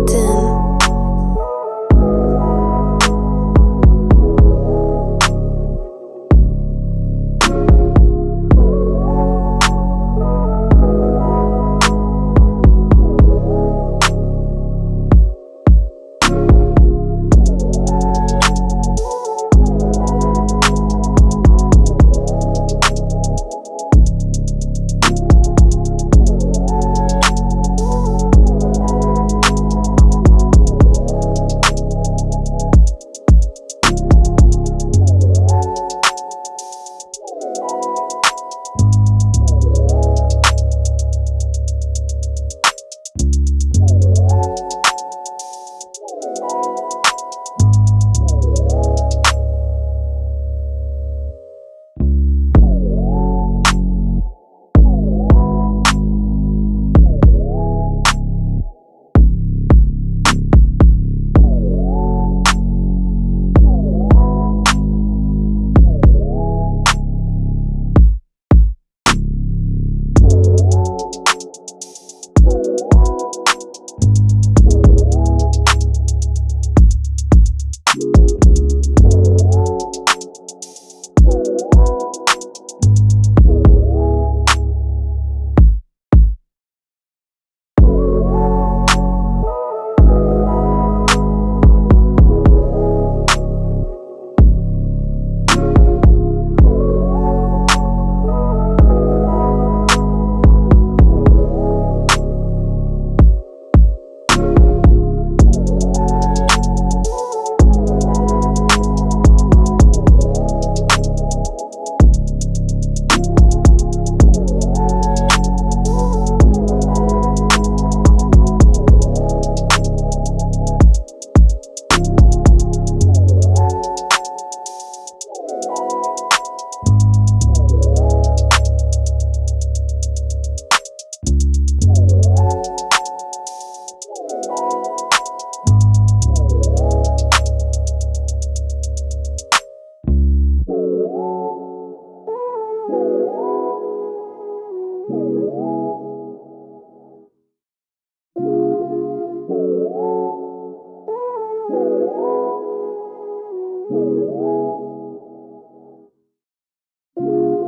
button.